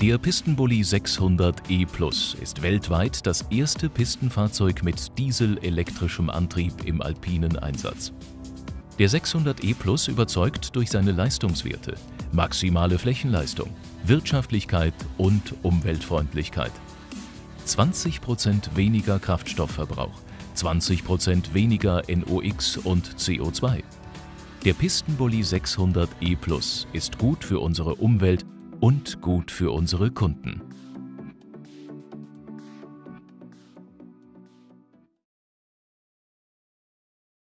Der Pistenbully 600 E Plus ist weltweit das erste Pistenfahrzeug mit dieselelektrischem Antrieb im alpinen Einsatz. Der 600 E Plus überzeugt durch seine Leistungswerte, maximale Flächenleistung, Wirtschaftlichkeit und Umweltfreundlichkeit. 20% weniger Kraftstoffverbrauch, 20% weniger NOx und CO2. Der Pistenbully 600 E Plus ist gut für unsere Umwelt und gut für unsere Kunden.